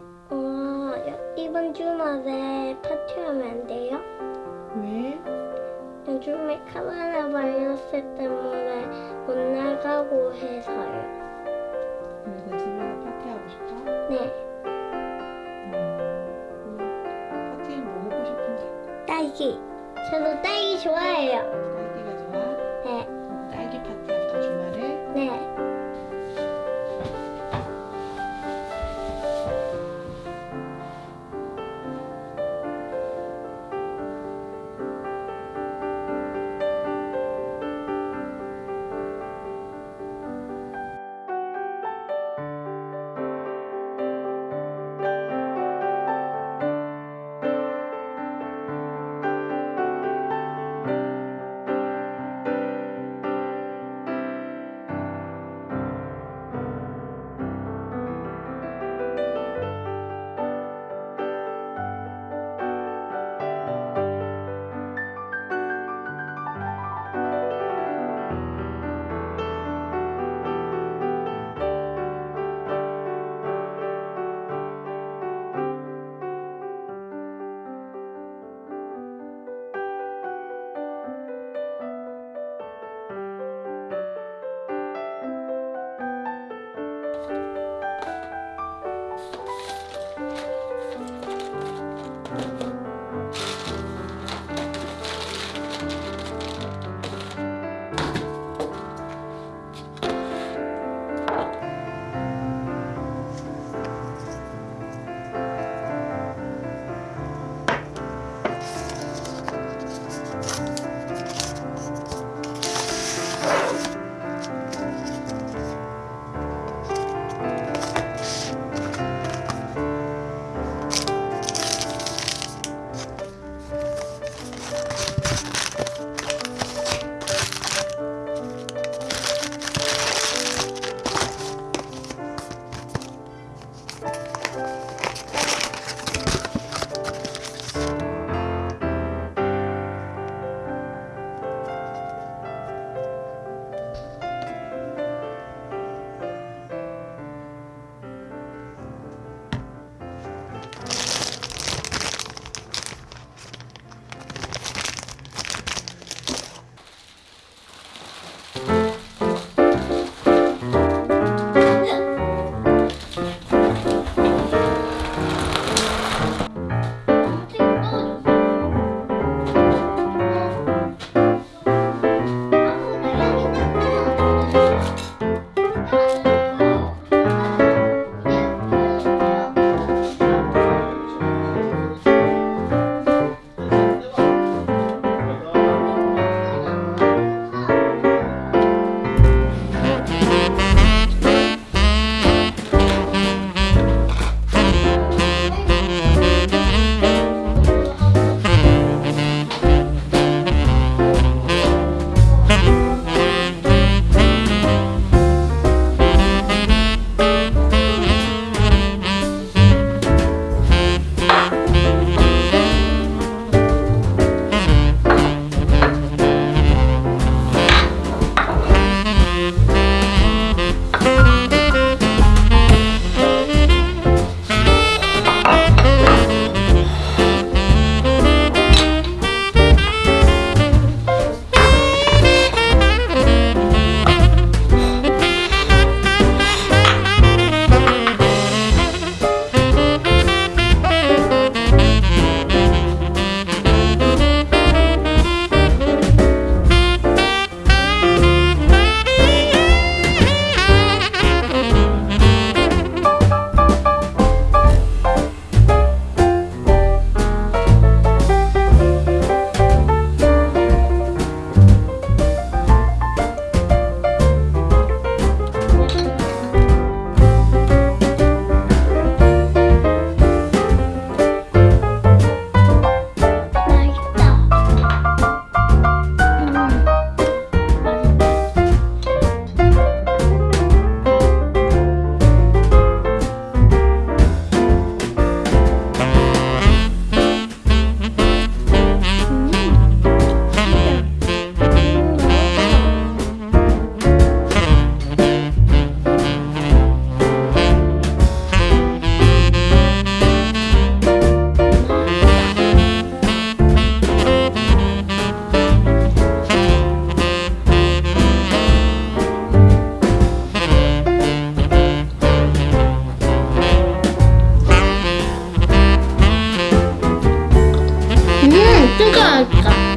어, 이번 주말에 파티하면 안 돼요? 왜? 요즘에 코로나 바이러스 때문에 못 나가고 해서요. 그래서 집에서 파티하고 싶어? 네, 음, 파티는 뭐 먹고 싶은데? 딸기. 저도 딸기 좋아해요. 음, 진짜 맛있다.